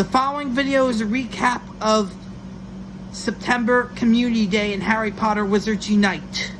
The following video is a recap of September Community Day in Harry Potter Wizards Unite.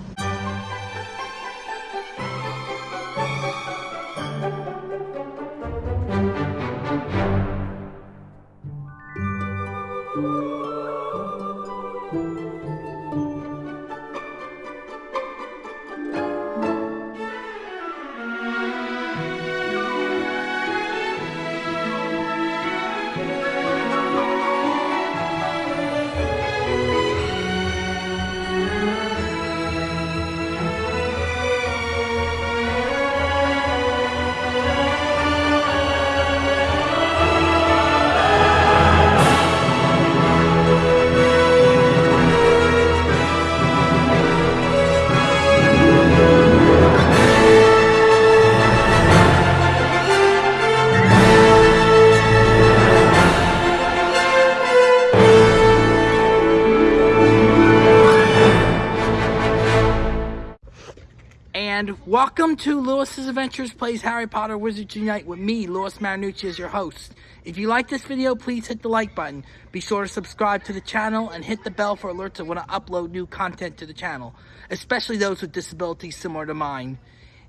And welcome to Lewis's Adventures Plays Harry Potter Wizards Unite with me, Lewis Marinucci, as your host. If you like this video, please hit the like button. Be sure to subscribe to the channel and hit the bell for alerts of when I upload new content to the channel, especially those with disabilities similar to mine.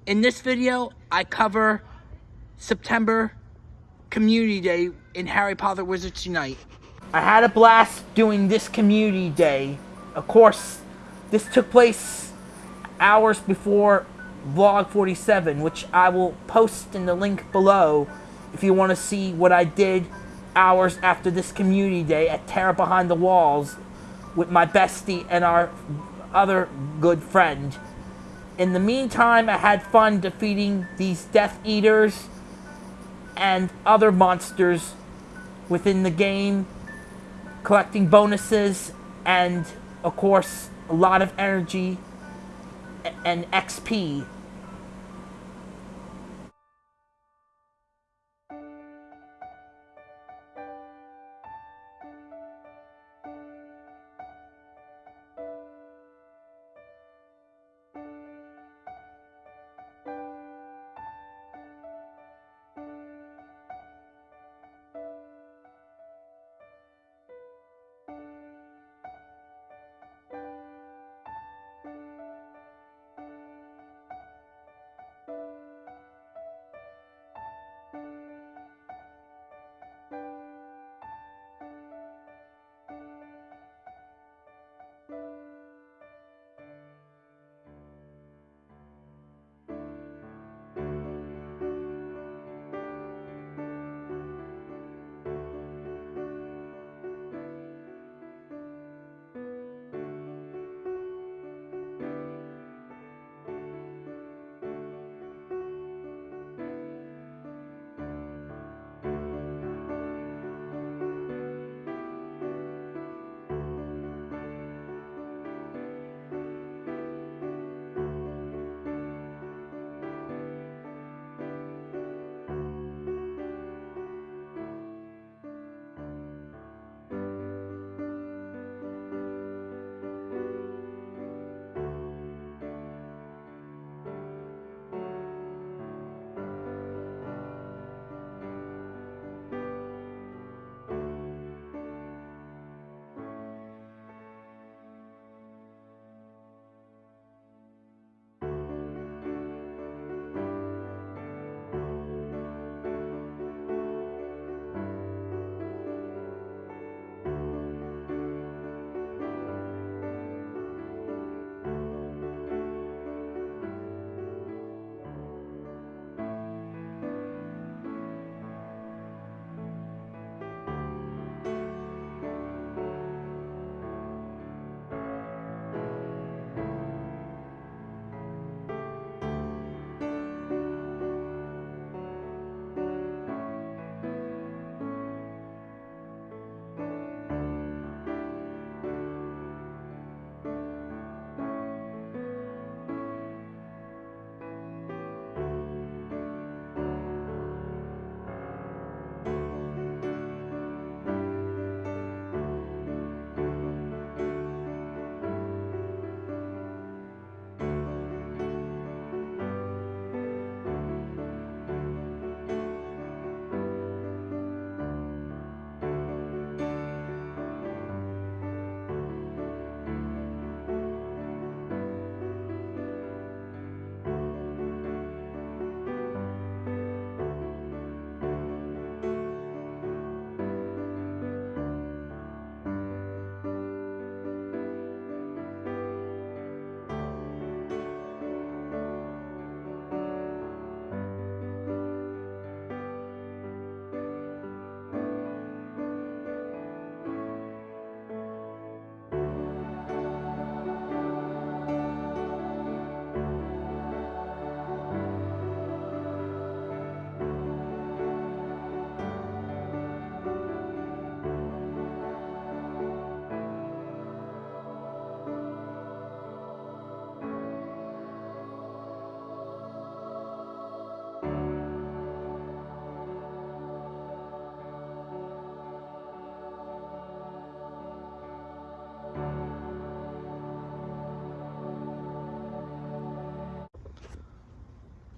In this video, I cover September Community Day in Harry Potter Wizards Unite. I had a blast doing this Community Day. Of course, this took place hours before vlog 47 which I will post in the link below if you want to see what I did hours after this community day at Terror Behind the Walls with my bestie and our other good friend. In the meantime, I had fun defeating these Death Eaters and other monsters within the game, collecting bonuses, and of course, a lot of energy and XP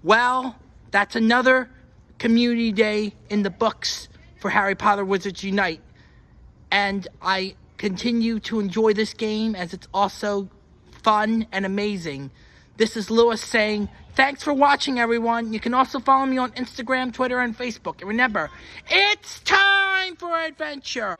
Well, that's another community day in the books for Harry Potter Wizards Unite. And I continue to enjoy this game as it's also fun and amazing. This is Lewis saying, thanks for watching, everyone. You can also follow me on Instagram, Twitter, and Facebook. And remember, it's time for adventure.